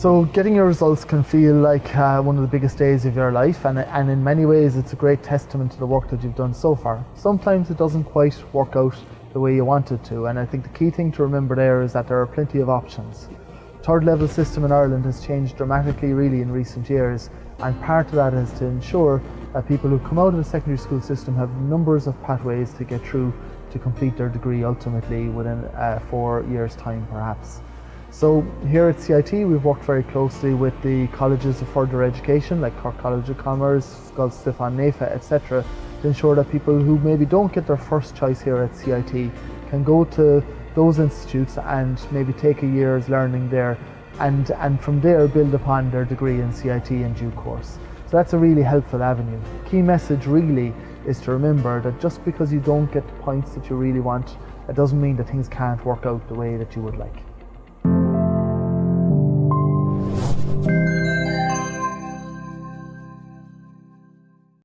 So getting your results can feel like uh, one of the biggest days of your life and, and in many ways it's a great testament to the work that you've done so far. Sometimes it doesn't quite work out the way you want it to and I think the key thing to remember there is that there are plenty of options. Third level system in Ireland has changed dramatically really in recent years and part of that is to ensure that people who come out of the secondary school system have numbers of pathways to get through to complete their degree ultimately within uh, four years time perhaps. So here at CIT we've worked very closely with the colleges of further education like Cork College of Commerce, Scoil Stiofáin, Naofa etc to ensure that people who maybe don't get their first choice here at CIT can go to those institutes and maybe take a year's learning there and, and from there build upon their degree in CIT in due course. So that's a really helpful avenue. Key message really is to remember that just because you don't get the points that you really want, it doesn't mean that things can't work out the way that you would like.